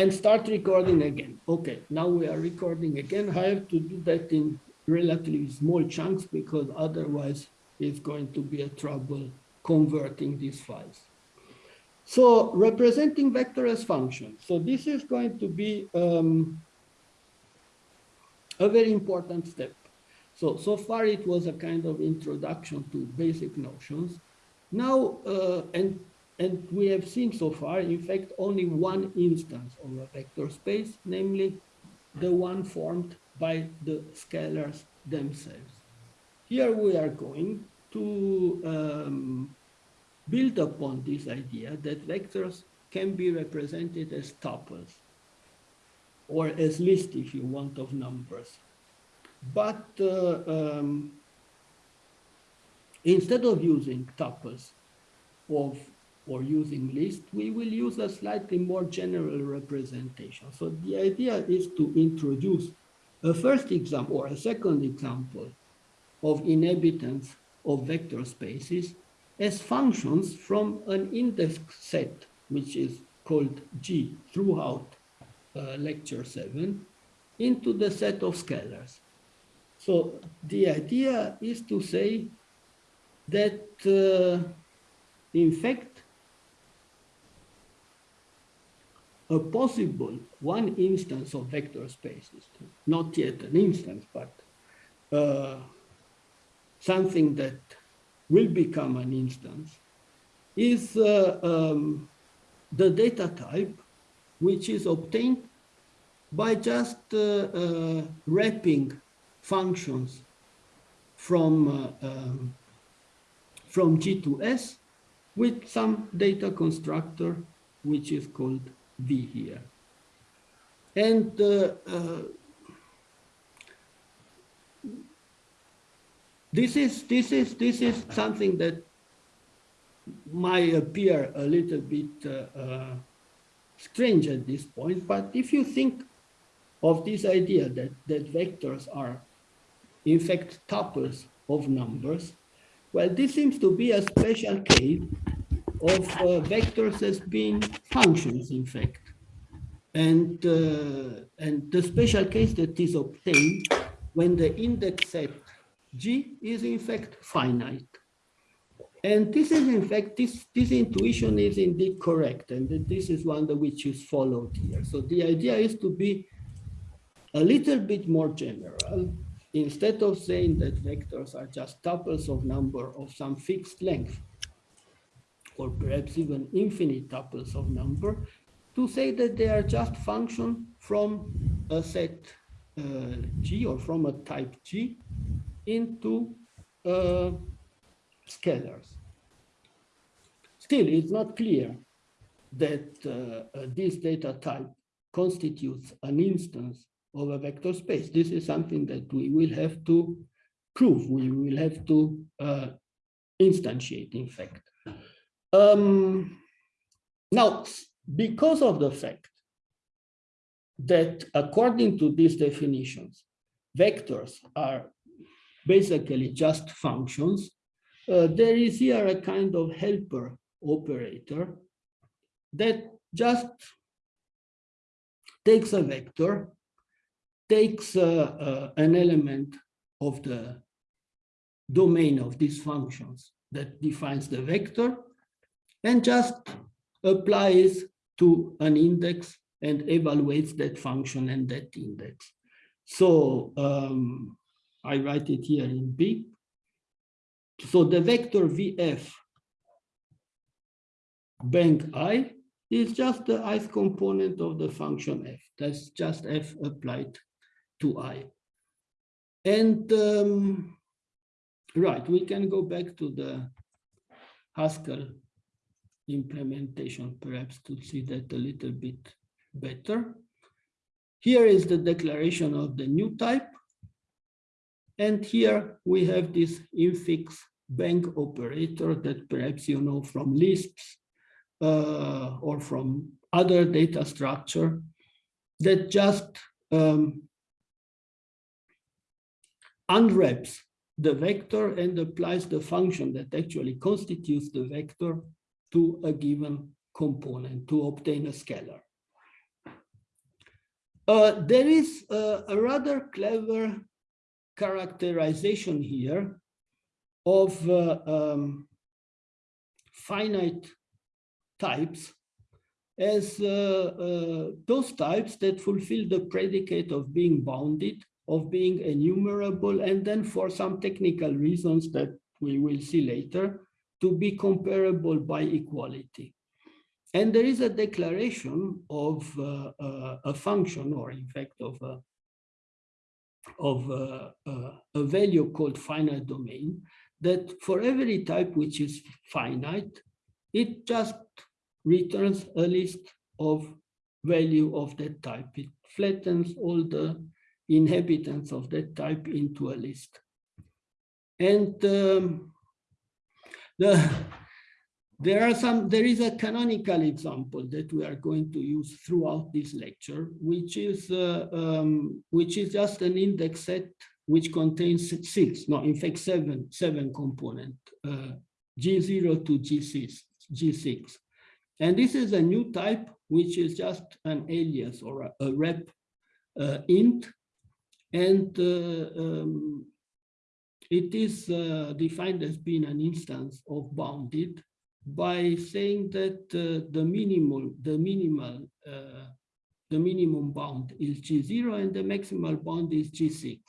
and start recording again. Okay, now we are recording again. I have to do that in relatively small chunks because otherwise it's going to be a trouble converting these files. So representing vector as function. So this is going to be um, a very important step. So, so far it was a kind of introduction to basic notions. Now, uh, and, and we have seen so far, in fact, only one instance of a vector space, namely the one formed by the scalars themselves. Here we are going to um, build upon this idea that vectors can be represented as tuples or as list, if you want, of numbers. But uh, um, instead of using tuples of or using list, we will use a slightly more general representation. So the idea is to introduce a first example or a second example of inhabitants of vector spaces as functions from an index set, which is called G throughout uh, lecture seven, into the set of scalars. So the idea is to say that, uh, in fact, a possible one instance of vector spaces, not yet an instance, but uh, something that will become an instance, is uh, um, the data type which is obtained by just uh, uh, wrapping functions from, uh, um, from G to S with some data constructor, which is called V here. And uh, uh, this is this is this is something that might appear a little bit uh, uh, strange at this point, but if you think of this idea that that vectors are in fact tuples of numbers, well, this seems to be a special case of uh, vectors as being functions, in fact. And, uh, and the special case that is obtained when the index set G is in fact finite. And this is in fact, this, this intuition is indeed correct. And this is one that which is followed here. So the idea is to be a little bit more general. Instead of saying that vectors are just tuples of number of some fixed length, or perhaps even infinite tuples of number, to say that they are just function from a set uh, G or from a type G into uh, scalars. Still, it's not clear that uh, uh, this data type constitutes an instance of a vector space. This is something that we will have to prove. We will have to uh, instantiate, in fact. Um, now, because of the fact that according to these definitions, vectors are basically just functions, uh, there is here a kind of helper operator that just takes a vector, takes uh, uh, an element of the domain of these functions that defines the vector, and just applies to an index and evaluates that function and that index. So um, I write it here in B. So the vector VF bang I is just the ith component of the function f. That's just f applied to i. And um, right, we can go back to the Haskell implementation, perhaps to see that a little bit better. Here is the declaration of the new type. And here we have this infix bang operator that perhaps you know from lists uh, or from other data structure that just um, unwraps the vector and applies the function that actually constitutes the vector to a given component to obtain a scalar. Uh, there is a, a rather clever characterization here of uh, um, finite types as uh, uh, those types that fulfill the predicate of being bounded, of being enumerable, and then for some technical reasons that we will see later, to be comparable by equality. And there is a declaration of uh, uh, a function, or in fact of a, of a, a, value called finite domain, that for every type which is finite, it just returns a list of value of that type. It flattens all the inhabitants of that type into a list. And um, the, there are some, there is a canonical example that we are going to use throughout this lecture, which is, uh, um, which is just an index set which contains six, no, in fact, seven, seven component, uh, G0 to G6, G6. And this is a new type, which is just an alias or a, a rep uh, int. And uh, um, it is uh, defined as being an instance of bounded by saying that uh, the minimal, the minimal, uh, the minimum bound is G0 and the maximal bound is G6.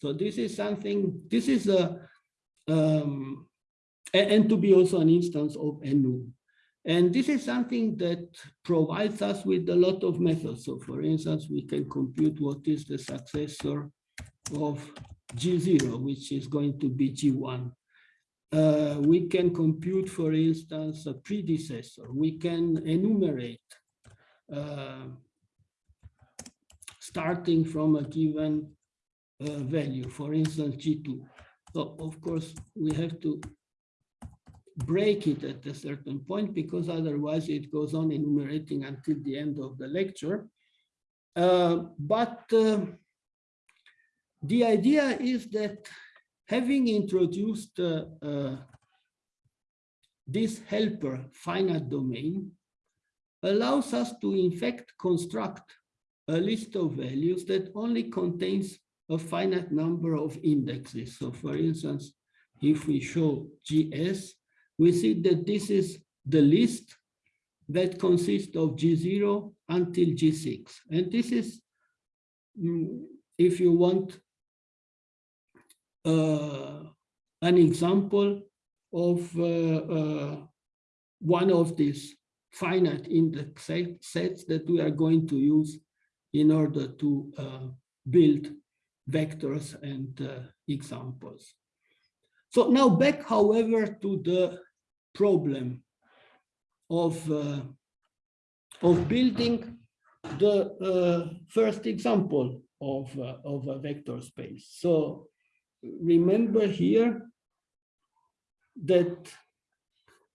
So this is something, this is a, um, and, to be also an instance of enum. And this is something that provides us with a lot of methods. So for instance, we can compute what is the successor of G0, which is going to be G1. Uh, we can compute, for instance, a predecessor. We can enumerate uh, starting from a given uh, value, for instance, G2. So of course, we have to break it at a certain point because otherwise it goes on enumerating until the end of the lecture. Uh, but uh, the idea is that having introduced uh, uh this helper finite domain allows us to in fact construct a list of values that only contains a finite number of indexes. So for instance, if we show GS, we see that this is the list that consists of G0 until G6. And this is, mm, if you want, an example of uh, uh, one of these finite index sets that we are going to use in order to uh, build vectors and uh, examples. So now back, however, to the problem of, uh, of building the uh, first example of, uh, of a vector space. So remember here that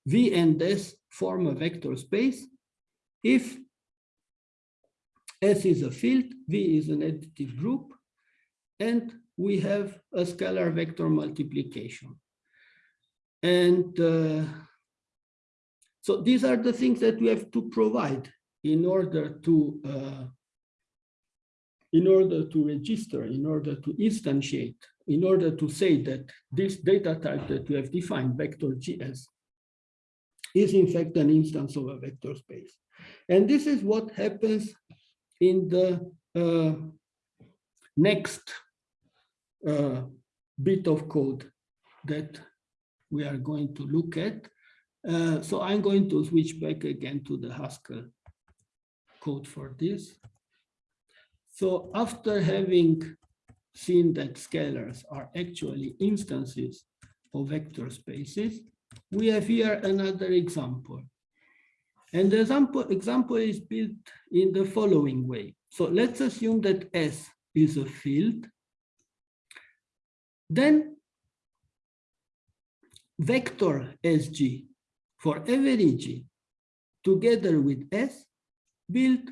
V and S form a vector space if S is a field, V is an additive group, and we have a scalar vector multiplication. And uh, so these are the things that we have to provide in order to uh, in order to register, in order to instantiate, in order to say that this data type that we have defined, vector GS, is in fact an instance of a vector space. And this is what happens in the uh, next uh, bit of code that we are going to look at. Uh, so I'm going to switch back again to the Haskell code for this. So after having seen that scalars are actually instances of vector spaces, we have here another example. And the example, example is built in the following way. So let's assume that S is a field. Then vector SG for every G together with S build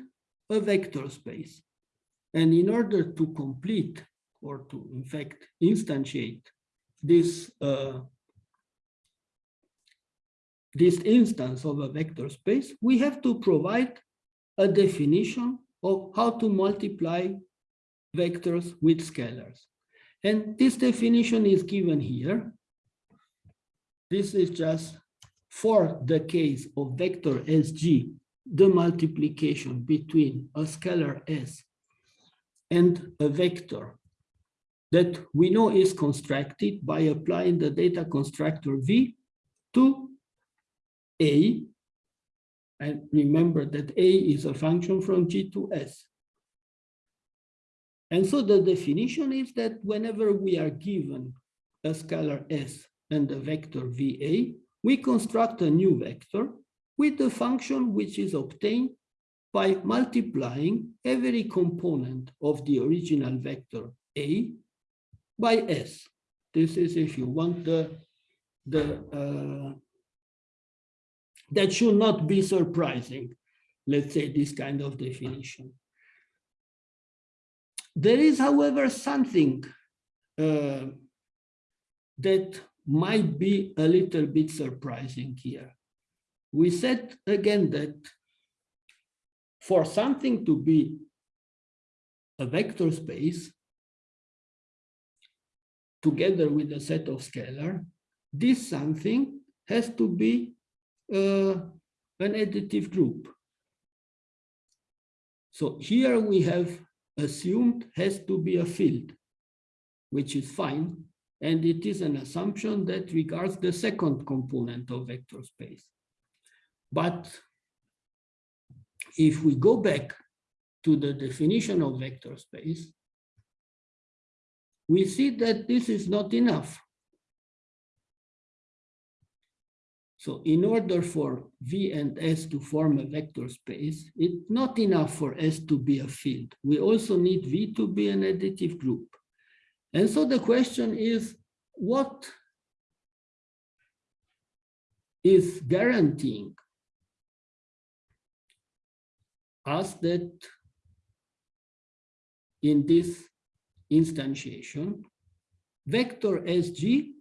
a vector space. And in order to complete or to, in fact, instantiate this, uh, this instance of a vector space, we have to provide a definition of how to multiply vectors with scalars. And this definition is given here. This is just for the case of vector SG, the multiplication between a scalar S and a vector that we know is constructed by applying the data constructor V to A. And remember that A is a function from G to S. And so the definition is that whenever we are given a scalar S and a vector VA, we construct a new vector with the function which is obtained by multiplying every component of the original vector A by S. This is if you want the, the uh, that should not be surprising, let's say this kind of definition. There is, however, something uh, that might be a little bit surprising here. We said again that for something to be a vector space, together with a set of scalar, this something has to be uh, an additive group. So here we have assumed has to be a field, which is fine. And it is an assumption that regards the second component of vector space. But if we go back to the definition of vector space, we see that this is not enough. So in order for V and S to form a vector space, it's not enough for S to be a field. We also need V to be an additive group. And so the question is, what is guaranteeing us that in this instantiation, vector SG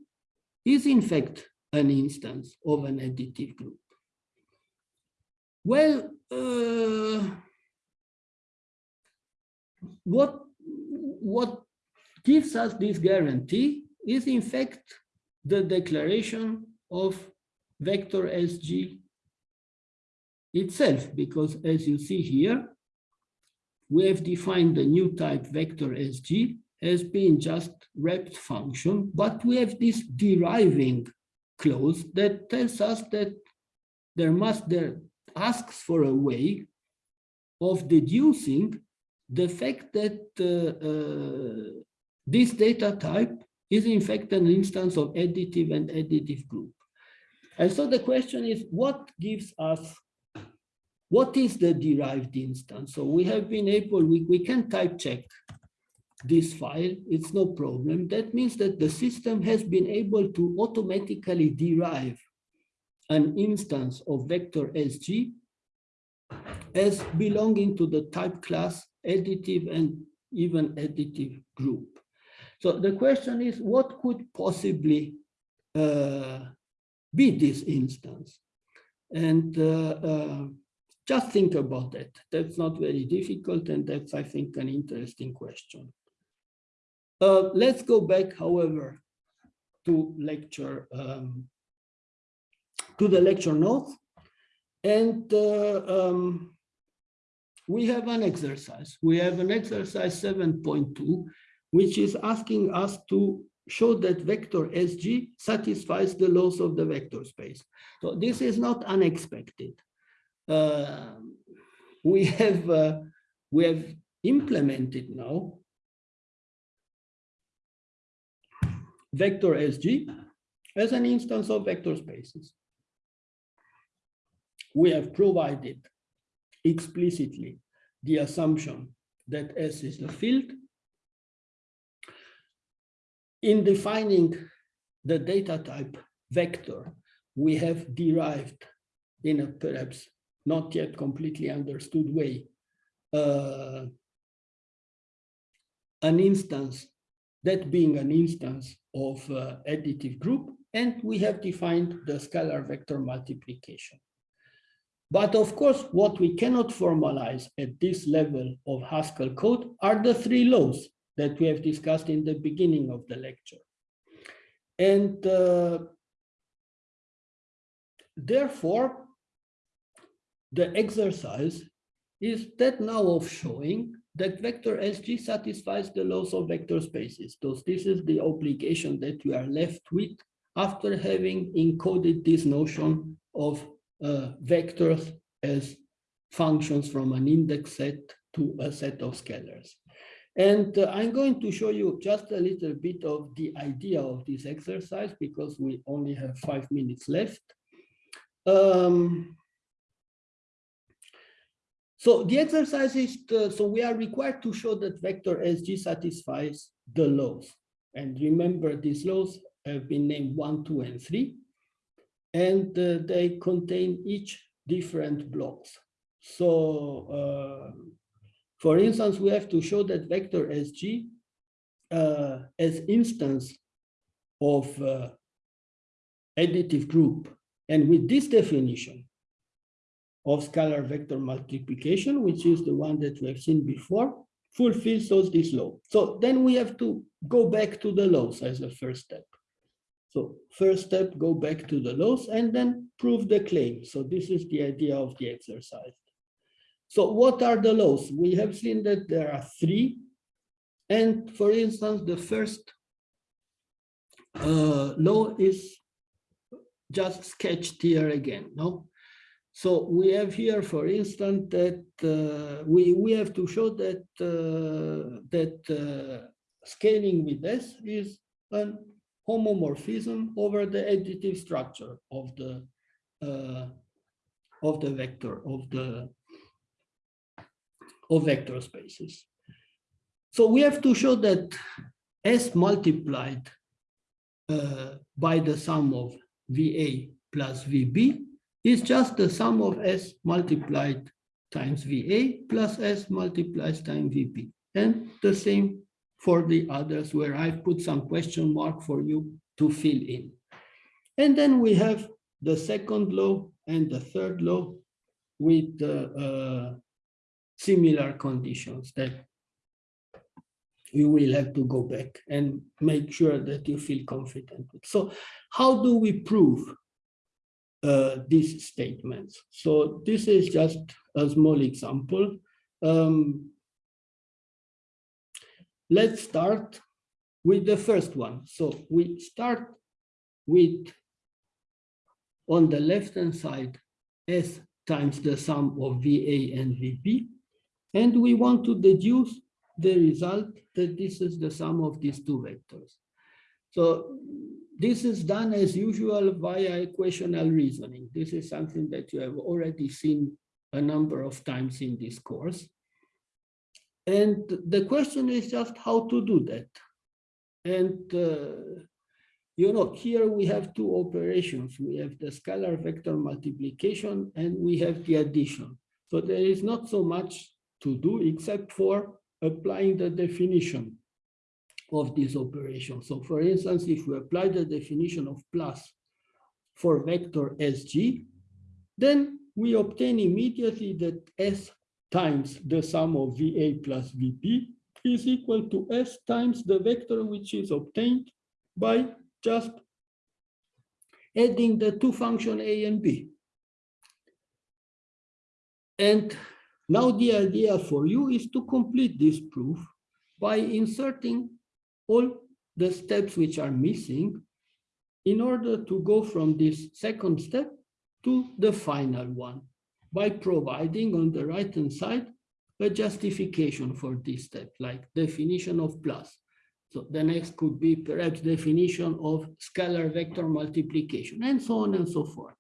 is in fact an instance of an additive group? Well, uh, what, what gives us this guarantee is in fact the declaration of vector SG itself, because as you see here, we have defined the new type vector SG as being just wrapped function, but we have this deriving clause that tells us that there must, there asks for a way of deducing the fact that uh, uh, this data type is in fact an instance of additive and additive group. And so the question is, what gives us, what is the derived instance? So we have been able, we, we can type check this file, it's no problem. That means that the system has been able to automatically derive an instance of vector SG as belonging to the type class additive and even additive group. So the question is, what could possibly uh, be this instance? And uh, uh, just think about that. That's not very difficult, and that's, I think, an interesting question. Uh, let's go back, however, to lecture, um, to the lecture notes. And uh, um, we have an exercise. We have an exercise 7.2, which is asking us to show that vector SG satisfies the laws of the vector space. So this is not unexpected. Uh, we have uh, we have implemented now vector SG as an instance of vector spaces. We have provided explicitly the assumption that S is the field in defining the data type vector, we have derived in a perhaps not yet completely understood way uh, an instance, that being an instance of uh, additive group, and we have defined the scalar vector multiplication. But of course, what we cannot formalize at this level of Haskell code are the three laws that we have discussed in the beginning of the lecture. And uh, therefore, the exercise is that now of showing that vector SG satisfies the laws of vector spaces. So this is the obligation that we are left with after having encoded this notion of uh, vectors as functions from an index set to a set of scalars. And uh, I'm going to show you just a little bit of the idea of this exercise because we only have five minutes left. Um, so the exercise is, so we are required to show that vector SG satisfies the laws. And remember these laws have been named one, two, and three. And uh, they contain each different blocks. So uh, for instance, we have to show that vector SG uh, as instance of uh, additive group. And with this definition of scalar vector multiplication, which is the one that we have seen before, fulfills those this law. So then we have to go back to the laws as a first step. So first step, go back to the laws and then prove the claim. So this is the idea of the exercise. So what are the laws? We have seen that there are three. And for instance, the first uh, law is just sketched here again. No, so we have here, for instance, that uh, we we have to show that uh, that uh, scaling with S is an homomorphism over the additive structure of the uh, of the vector of the of vector spaces. So we have to show that S multiplied uh, by the sum of VA plus VB is just the sum of S multiplied times VA plus S multiplies times VB. And the same for the others where I've put some question mark for you to fill in. And then we have the second law and the third law with uh, uh, similar conditions that you will have to go back and make sure that you feel confident. So how do we prove uh, these statements? So this is just a small example. Um, let's start with the first one. So we start with, on the left-hand side, S times the sum of VA and VB. And we want to deduce the result that this is the sum of these two vectors. So this is done as usual via equational reasoning. This is something that you have already seen a number of times in this course. And the question is just how to do that. And, uh, you know, here we have two operations. We have the scalar vector multiplication and we have the addition. So there is not so much to do except for applying the definition of this operation. So for instance, if we apply the definition of plus for vector SG, then we obtain immediately that S times the sum of VA plus VB is equal to S times the vector which is obtained by just adding the two function A and B. And now the idea for you is to complete this proof by inserting all the steps which are missing in order to go from this second step to the final one by providing on the right hand side a justification for this step like definition of plus. So the next could be perhaps definition of scalar vector multiplication and so on and so forth.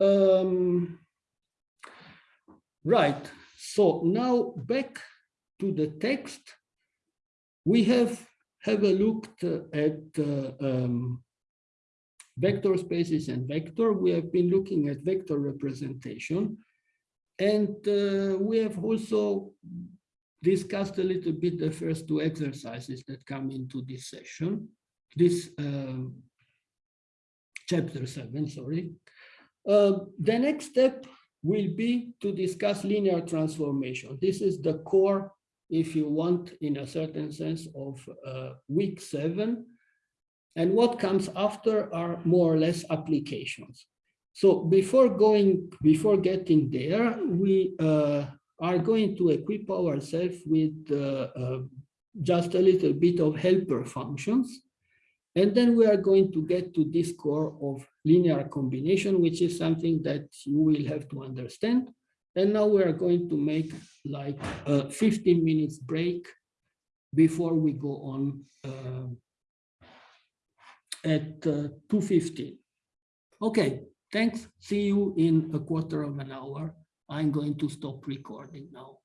Um, Right, so now back to the text, we have have a look at uh, um, vector spaces and vector. We have been looking at vector representation. And uh, we have also discussed a little bit the first two exercises that come into this session, this um, chapter seven, sorry. Uh, the next step will be to discuss linear transformation. This is the core, if you want, in a certain sense of uh, week seven. And what comes after are more or less applications. So before going, before getting there, we uh, are going to equip ourselves with uh, uh, just a little bit of helper functions. And then we are going to get to this core of linear combination, which is something that you will have to understand. And now we are going to make like a 15 minutes break before we go on uh, at uh, 2.15. Okay, thanks. See you in a quarter of an hour. I'm going to stop recording now.